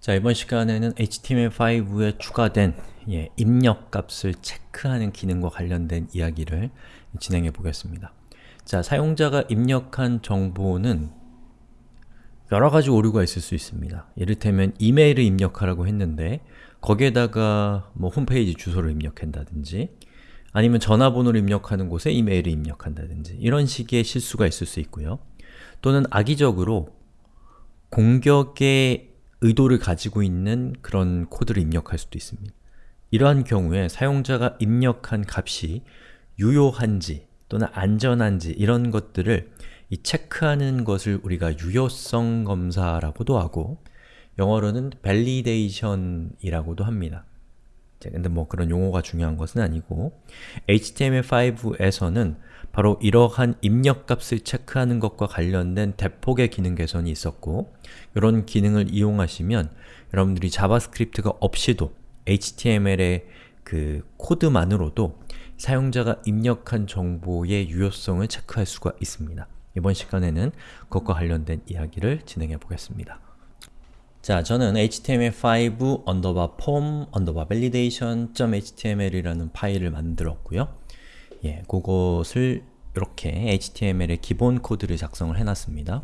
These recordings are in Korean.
자, 이번 시간에는 HTML5에 추가된 예, 입력 값을 체크하는 기능과 관련된 이야기를 진행해 보겠습니다. 자, 사용자가 입력한 정보는 여러 가지 오류가 있을 수 있습니다. 이를테면 이메일을 입력하라고 했는데 거기에다가 뭐 홈페이지 주소를 입력한다든지 아니면 전화번호를 입력하는 곳에 이메일을 입력한다든지 이런 식의 실수가 있을 수 있고요. 또는 악의적으로 공격의 의도를 가지고 있는 그런 코드를 입력할 수도 있습니다. 이러한 경우에 사용자가 입력한 값이 유효한지 또는 안전한지 이런 것들을 이 체크하는 것을 우리가 유효성 검사라고도 하고 영어로는 validation이라고도 합니다. 근데 뭐 그런 용어가 중요한 것은 아니고 HTML5에서는 바로 이러한 입력값을 체크하는 것과 관련된 대폭의 기능 개선이 있었고 이런 기능을 이용하시면 여러분들이 JavaScript가 없이도 HTML의 그 코드만으로도 사용자가 입력한 정보의 유효성을 체크할 수가 있습니다. 이번 시간에는 그것과 관련된 이야기를 진행해 보겠습니다. 자, 저는 html5 underbar form underbar validation.html이라는 파일을 만들었고요. 예, 그것을 이렇게 HTML의 기본 코드를 작성을 해놨습니다.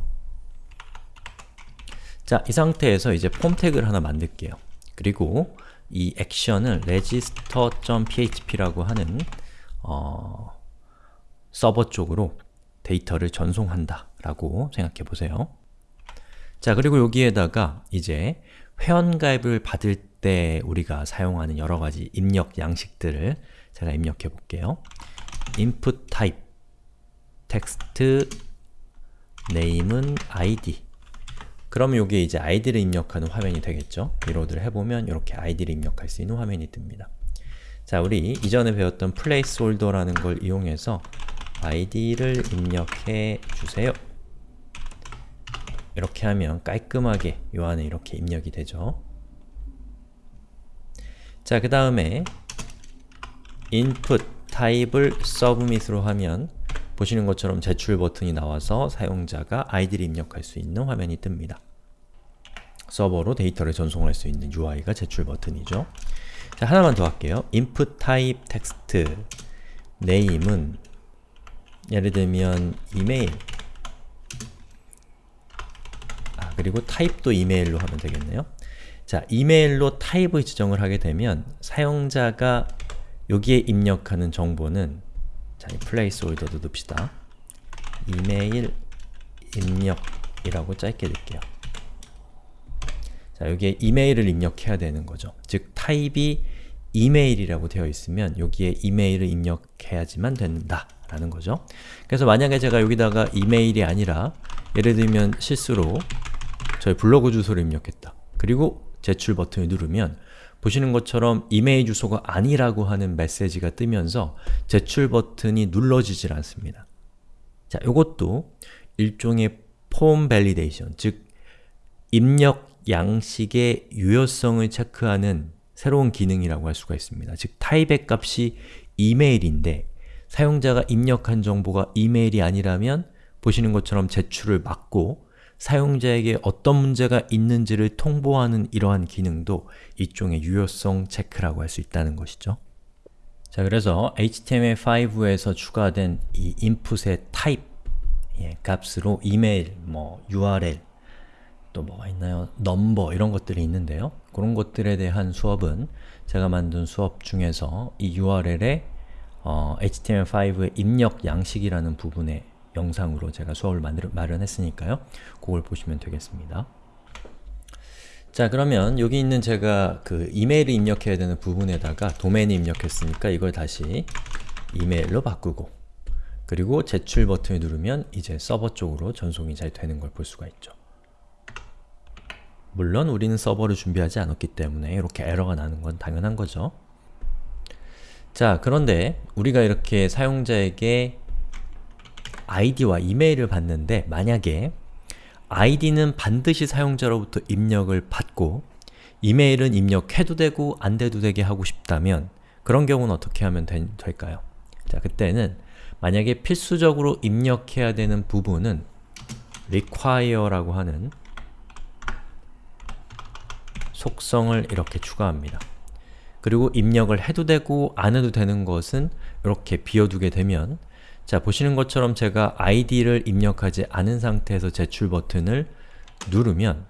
자, 이 상태에서 이제 폼 태그를 하나 만들게요. 그리고 이 액션을 register.php라고 하는 어, 서버 쪽으로 데이터를 전송한다 라고 생각해 보세요. 자, 그리고 여기에다가 이제 회원가입을 받을 때 우리가 사용하는 여러가지 입력 양식들을 제가 입력해 볼게요. Input type text name은 id 그러면 이게 이제 id를 입력하는 화면이 되겠죠? reload를 해보면 이렇게 id를 입력할 수 있는 화면이 뜹니다. 자, 우리 이전에 배웠던 placeholder라는 걸 이용해서 id를 입력해 주세요. 이렇게 하면 깔끔하게 요 안에 이렇게 입력이 되죠. 자, 그 다음에 input type을 submit으로 하면 보시는 것처럼 제출 버튼이 나와서 사용자가 아이디를 입력할 수 있는 화면이 뜹니다. 서버로 데이터를 전송할 수 있는 UI가 제출 버튼이죠. 자, 하나만 더 할게요. input type text name은 예를 들면 이메일 아, 그리고 타입도 이메일로 하면 되겠네요. 자, 이메일로 타입을 지정을 하게 되면 사용자가 여기에 입력하는 정보는 자, 이 placeholder도 넣읍시다. 이메일 입력이라고 짧게 넣을게요. 자, 여기에 이메일을 입력해야 되는 거죠. 즉, 타입이 이메일이라고 되어 있으면 여기에 이메일을 입력해야지만 된다 라는 거죠. 그래서 만약에 제가 여기다가 이메일이 아니라 예를 들면 실수로 저희 블로그 주소를 입력했다. 그리고 제출 버튼을 누르면 보시는 것처럼 이메일 주소가 아니라고 하는 메시지가 뜨면서 제출 버튼이 눌러지질 않습니다. 자, 이것도 일종의 form validation, 즉 입력 양식의 유효성을 체크하는 새로운 기능이라고 할 수가 있습니다. 즉 타입의 값이 이메일인데 사용자가 입력한 정보가 이메일이 아니라면 보시는 것처럼 제출을 막고 사용자에게 어떤 문제가 있는지를 통보하는 이러한 기능도 일종의 유효성 체크라고 할 수 있다는 것이죠. 자, 그래서 HTML5에서 추가된 이 input의 type 예, 값으로 이메일, 뭐 URL, 또 뭐가 있나요? 넘버 이런 것들이 있는데요. 그런 것들에 대한 수업은 제가 만든 수업 중에서 이 URL에 어, HTML5의 입력 양식이라는 부분에 영상으로 제가 수업을 마련했으니까요. 그걸 보시면 되겠습니다. 자 그러면 여기 있는 제가 그 이메일을 입력해야 되는 부분에다가 도메인을 입력했으니까 이걸 다시 이메일로 바꾸고 그리고 제출 버튼을 누르면 이제 서버 쪽으로 전송이 잘 되는 걸 볼 수가 있죠. 물론 우리는 서버를 준비하지 않았기 때문에 이렇게 에러가 나는 건 당연한 거죠. 자 그런데 우리가 이렇게 사용자에게 아이디와 이메일을 받는데 만약에 아이디는 반드시 사용자로부터 입력을 받고 이메일은 입력해도 되고 안 돼도 되게 하고 싶다면 그런 경우는 어떻게 하면 되, 될까요? 자, 그때는 만약에 필수적으로 입력해야 되는 부분은 require라고 하는 속성을 이렇게 추가합니다. 그리고 입력을 해도 되고 안 해도 되는 것은 이렇게 비워두게 되면 자, 보시는 것처럼 제가 id를 입력하지 않은 상태에서 제출 버튼을 누르면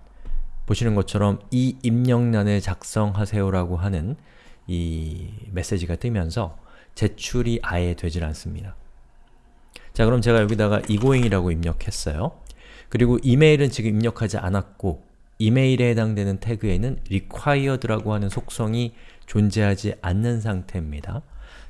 보시는 것처럼 이 입력란을 작성하세요 라고 하는 이 메시지가 뜨면서 제출이 아예 되질 않습니다. 자 그럼 제가 여기다가 이고잉이라고 입력했어요. 그리고 이메일은 지금 입력하지 않았고 이메일에 해당되는 태그에는 required라고 하는 속성이 존재하지 않는 상태입니다.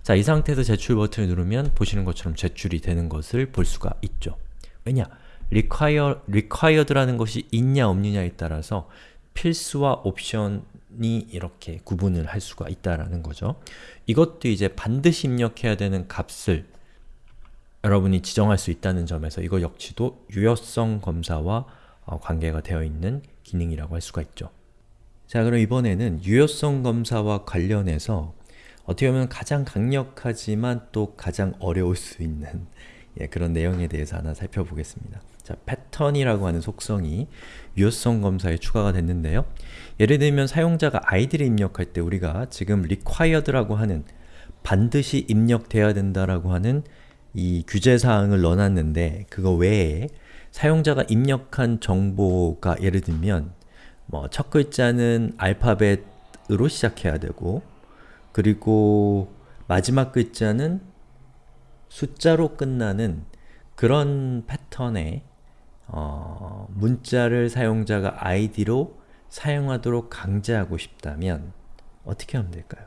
자, 이 상태에서 제출 버튼을 누르면 보시는 것처럼 제출이 되는 것을 볼 수가 있죠. 왜냐? require, required라는 것이 있냐 없느냐에 따라서 필수와 옵션이 이렇게 구분을 할 수가 있다라는 거죠. 이것도 이제 반드시 입력해야 되는 값을 여러분이 지정할 수 있다는 점에서 이거 역시도 유효성 검사와 어, 관계가 되어 있는 기능이라고 할 수가 있죠. 자 그럼 이번에는 유효성 검사와 관련해서 어떻게 보면 가장 강력하지만 또 가장 어려울 수 있는 예, 그런 내용에 대해서 하나 살펴보겠습니다. 자, 패턴이라고 하는 속성이 유효성 검사에 추가가 됐는데요. 예를 들면 사용자가 아이디를 입력할 때 우리가 지금 required라고 하는 반드시 입력돼야 된다라고 하는 이 규제사항을 넣어놨는데 그거 외에 사용자가 입력한 정보가 예를 들면 뭐 첫 글자는 알파벳으로 시작해야 되고 그리고 마지막 글자는 숫자로 끝나는 그런 패턴의 어, 문자를 사용자가 id로 사용하도록 강제하고 싶다면 어떻게 하면 될까요?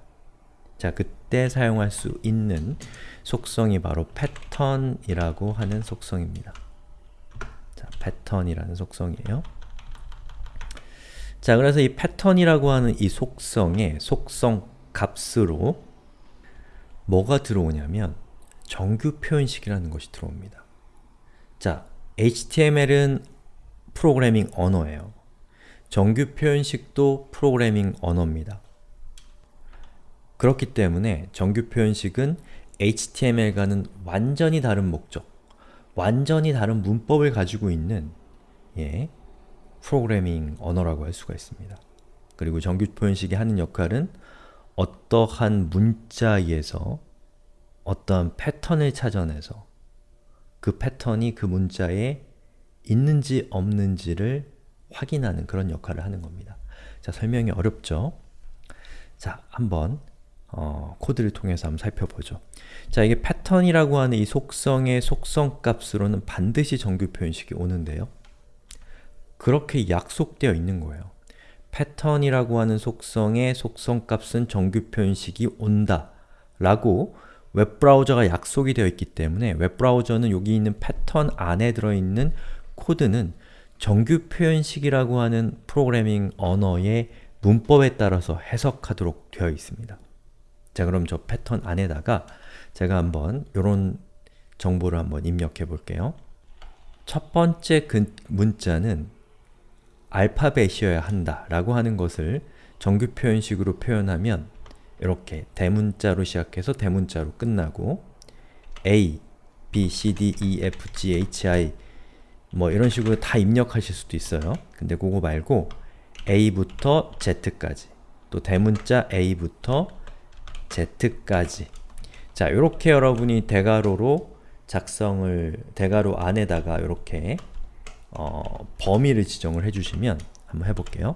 자, 그때 사용할 수 있는 속성이 바로 패턴이라고 하는 속성입니다. 자, 패턴이라는 속성이에요. 자, 그래서 이 패턴이라고 하는 이 속성의 속성 값으로 뭐가 들어오냐면 정규 표현식이라는 것이 들어옵니다. 자, HTML은 프로그래밍 언어예요. 정규 표현식도 프로그래밍 언어입니다. 그렇기 때문에 정규 표현식은 HTML과는 완전히 다른 목적, 완전히 다른 문법을 가지고 있는 예, 프로그래밍 언어라고 할 수가 있습니다. 그리고 정규 표현식이 하는 역할은 어떠한 문자에서 어떠한 패턴을 찾아내서 그 패턴이 그 문자에 있는지 없는지를 확인하는 그런 역할을 하는 겁니다. 자, 설명이 어렵죠? 자, 한번 어, 코드를 통해서 한번 살펴보죠. 자, 이게 패턴이라고 하는 이 속성의 속성 값으로는 반드시 정규 표현식이 오는데요. 그렇게 약속되어 있는 거예요. 패턴이라고 하는 속성의 속성값은 정규 표현식이 온다 라고 웹브라우저가 약속이 되어 있기 때문에 웹브라우저는 여기 있는 패턴 안에 들어있는 코드는 정규 표현식이라고 하는 프로그래밍 언어의 문법에 따라서 해석하도록 되어 있습니다. 자 그럼 저 패턴 안에다가 제가 한번 이런 정보를 한번 입력해 볼게요. 첫 번째 그 문자는 알파벳이어야 한다 라고 하는 것을 정규 표현식으로 표현하면 이렇게 대문자로 시작해서 대문자로 끝나고 A, B, C, D, E, F, G, H, I 뭐 이런 식으로 다 입력하실 수도 있어요. 근데 그거 말고 A부터 Z까지 또 대문자 A부터 Z까지 자, 이렇게 여러분이 대괄호로 작성을 대괄호 안에다가 이렇게 어, 범위를 지정을 해주시면 한번 해볼게요.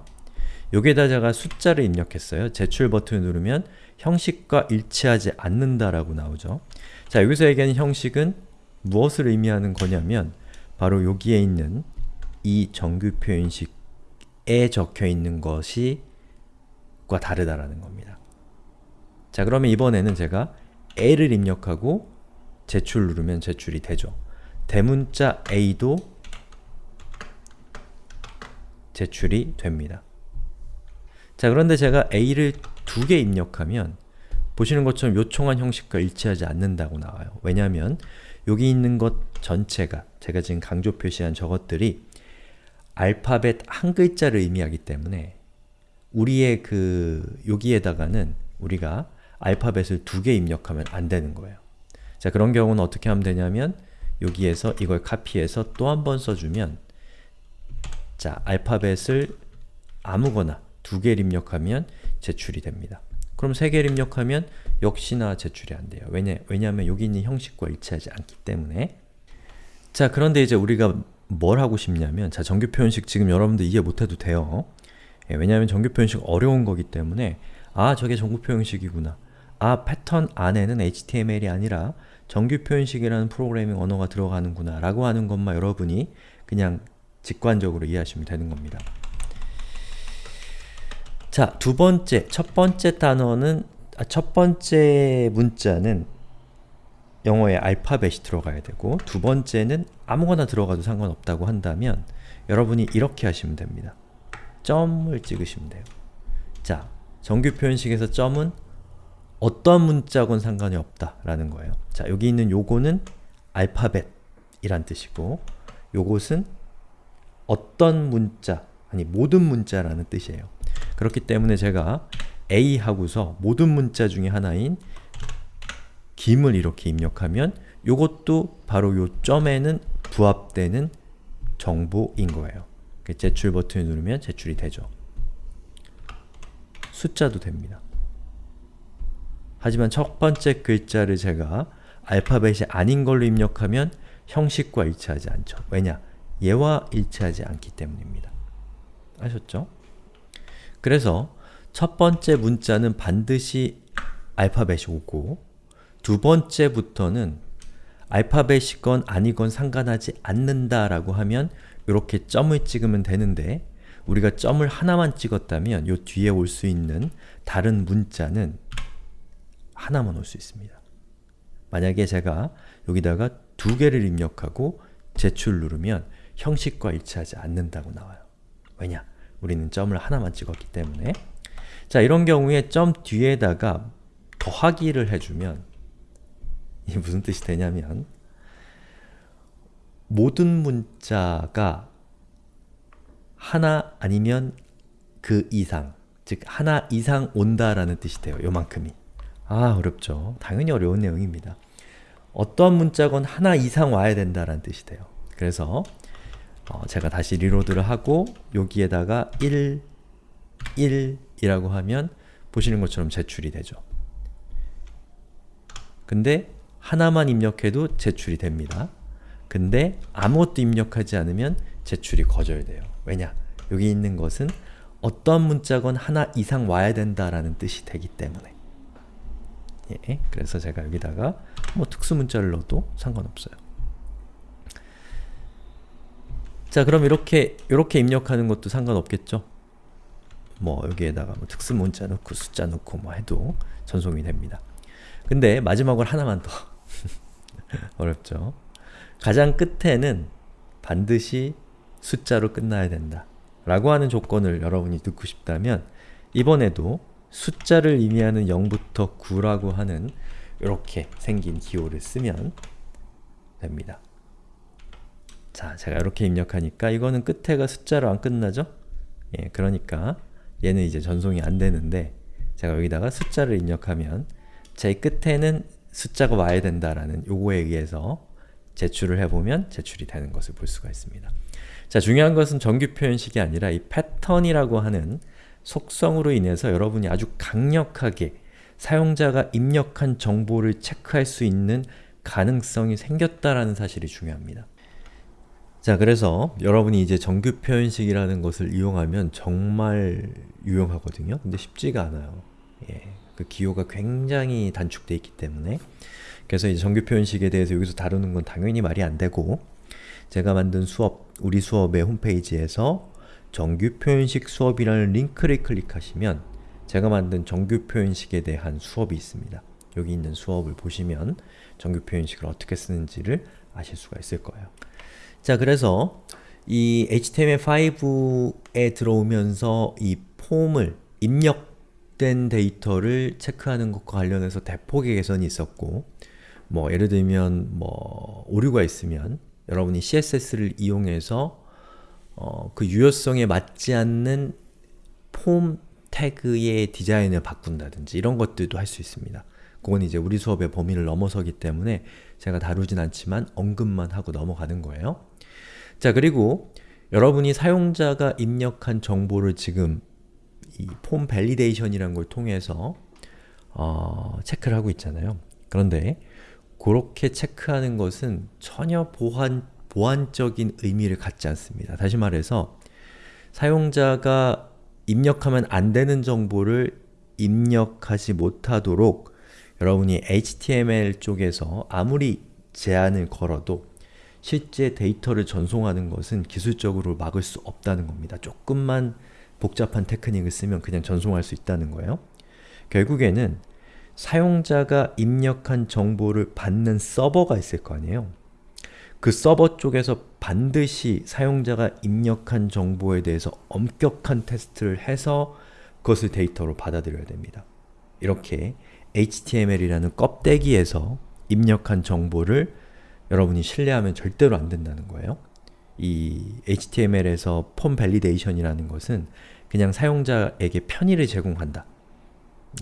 여기에다 제가 숫자를 입력했어요. 제출 버튼을 누르면 형식과 일치하지 않는다라고 나오죠. 자, 여기서 얘기하는 형식은 무엇을 의미하는 거냐면 바로 여기에 있는 이 정규 표현식에 적혀 있는 것이 과 다르다라는 겁니다. 자, 그러면 이번에는 제가 A를 입력하고 제출 누르면 제출이 되죠. 대문자 A도 제출이 됩니다. 자 그런데 제가 A를 두 개 입력하면 보시는 것처럼 요청한 형식과 일치하지 않는다고 나와요. 왜냐하면 여기 있는 것 전체가 제가 지금 강조 표시한 저것들이 알파벳 한 글자를 의미하기 때문에 우리의 그 여기에다가는 우리가 알파벳을 두 개 입력하면 안 되는 거예요. 자 그런 경우는 어떻게 하면 되냐면 여기에서 이걸 카피해서 또 한 번 써주면 자 알파벳을 아무거나 두두 개를 입력하면 제출이 됩니다. 그럼 세 개를 입력하면 역시나 제출이 안 돼요. 왜냐, 왜냐하면 여기 있는 형식과 일치하지 않기 때문에 자 그런데 이제 우리가 뭘 하고 싶냐면 자 정규 표현식 지금 여러분들 이해 못해도 돼요. 예, 왜냐하면 정규 표현식 어려운 거기 때문에 아 저게 정규 표현식이구나 아 패턴 안에는 HTML이 아니라 정규 표현식이라는 프로그래밍 언어가 들어가는구나 라고 하는 것만 여러분이 그냥 직관적으로 이해하시면 되는 겁니다. 자, 두 번째, 첫 번째 단어는 아, 첫 번째 문자는 영어의 알파벳이 들어가야 되고 두 번째는 아무거나 들어가도 상관없다고 한다면 여러분이 이렇게 하시면 됩니다. 점을 찍으시면 돼요. 자, 정규 표현식에서 점은 어떤 문자건 상관이 없다라는 거예요. 자, 여기 있는 요거는 알파벳이란 뜻이고 요것은 어떤 문자, 아니 모든 문자라는 뜻이에요. 그렇기 때문에 제가 A 하고서 모든 문자 중에 하나인 김을 이렇게 입력하면 요것도 바로 요 점에는 부합되는 정보인 거예요. 제출 버튼을 누르면 제출이 되죠. 숫자도 됩니다. 하지만 첫 번째 글자를 제가 알파벳이 아닌 걸로 입력하면 형식과 일치하지 않죠. 왜냐? 얘와 일치하지 않기 때문입니다. 아셨죠? 그래서 첫 번째 문자는 반드시 알파벳이 오고 두 번째부터는 알파벳이건 아니건 상관하지 않는다 라고 하면 이렇게 점을 찍으면 되는데 우리가 점을 하나만 찍었다면 요 뒤에 올 수 있는 다른 문자는 하나만 올 수 있습니다. 만약에 제가 여기다가 두 개를 입력하고 제출 누르면 형식과 일치하지 않는다고 나와요. 왜냐? 우리는 점을 하나만 찍었기 때문에 자, 이런 경우에 점 뒤에다가 더하기를 해주면 이게 무슨 뜻이 되냐면 모든 문자가 하나 아니면 그 이상 즉 하나 이상 온다라는 뜻이 돼요. 요만큼이 아 어렵죠. 당연히 어려운 내용입니다. 어떤 문자건 하나 이상 와야 된다라는 뜻이 돼요. 그래서 어, 제가 다시 리로드를 하고 여기에다가 1, 1 이라고 하면 보시는 것처럼 제출이 되죠. 근데 하나만 입력해도 제출이 됩니다. 근데 아무것도 입력하지 않으면 제출이 거절돼요. 왜냐? 여기 있는 것은 어떤 문자건 하나 이상 와야 된다라는 뜻이 되기 때문에 예, 그래서 제가 여기다가 뭐 특수 문자를 넣어도 상관없어요. 자 그럼 이렇게 이렇게 입력하는 것도 상관없겠죠? 뭐 여기에다가 뭐 특수 문자 넣고 숫자 넣고 뭐 해도 전송이 됩니다. 근데 마지막으로 하나만 더 어렵죠? 가장 끝에는 반드시 숫자로 끝나야 된다 라고 하는 조건을 여러분이 듣고 싶다면 이번에도 숫자를 의미하는 0부터 9라고 하는 이렇게 생긴 기호를 쓰면 됩니다. 자, 제가 이렇게 입력하니까 이거는 끝에가 숫자로 안 끝나죠? 예, 그러니까 얘는 이제 전송이 안 되는데 제가 여기다가 숫자를 입력하면 제 끝에는 숫자가 와야 된다라는 요거에 의해서 제출을 해보면 제출이 되는 것을 볼 수가 있습니다. 자, 중요한 것은 정규 표현식이 아니라 이 패턴이라고 하는 속성으로 인해서 여러분이 아주 강력하게 사용자가 입력한 정보를 체크할 수 있는 가능성이 생겼다라는 사실이 중요합니다. 자 그래서 여러분이 이제 정규 표현식이라는 것을 이용하면 정말 유용하거든요. 근데 쉽지가 않아요. 예, 그 기호가 굉장히 단축되어 있기 때문에 그래서 이제 정규 표현식에 대해서 여기서 다루는 건 당연히 말이 안 되고 제가 만든 수업, 우리 수업의 홈페이지에서 정규 표현식 수업이라는 링크를 클릭하시면 제가 만든 정규 표현식에 대한 수업이 있습니다. 여기 있는 수업을 보시면 정규 표현식을 어떻게 쓰는지를 아실 수가 있을 거예요. 자 그래서 이 HTML5에 들어오면서 이 폼을 입력된 데이터를 체크하는 것과 관련해서 대폭의 개선이 있었고 뭐 예를 들면 뭐 오류가 있으면 여러분이 CSS를 이용해서 어, 그 유효성에 맞지 않는 폼 태그의 디자인을 바꾼다든지 이런 것들도 할 수 있습니다. 그건 이제 우리 수업의 범위를 넘어서기 때문에 제가 다루진 않지만 언급만 하고 넘어가는 거예요. 자 그리고 여러분이 사용자가 입력한 정보를 지금 이 form validation이라는 걸 통해서 어, 체크를 하고 있잖아요. 그런데 그렇게 체크하는 것은 전혀 보안, 보안적인 의미를 갖지 않습니다. 다시 말해서 사용자가 입력하면 안 되는 정보를 입력하지 못하도록 여러분이 HTML 쪽에서 아무리 제한을 걸어도 실제 데이터를 전송하는 것은 기술적으로 막을 수 없다는 겁니다. 조금만 복잡한 테크닉을 쓰면 그냥 전송할 수 있다는 거예요. 결국에는 사용자가 입력한 정보를 받는 서버가 있을 거 아니에요. 그 서버 쪽에서 반드시 사용자가 입력한 정보에 대해서 엄격한 테스트를 해서 그것을 데이터로 받아들여야 됩니다. 이렇게 HTML이라는 껍데기에서 입력한 정보를 여러분이 신뢰하면 절대로 안 된다는 거예요. 이 HTML에서 form validation이라는 것은 그냥 사용자에게 편의를 제공한다.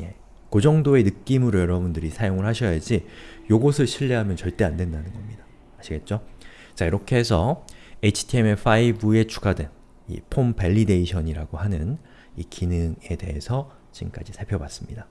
예. 그 정도의 느낌으로 여러분들이 사용을 하셔야지 요것을 신뢰하면 절대 안 된다는 겁니다. 아시겠죠? 자 이렇게 해서 HTML5에 추가된 이 form validation이라고 하는 이 기능에 대해서 지금까지 살펴봤습니다.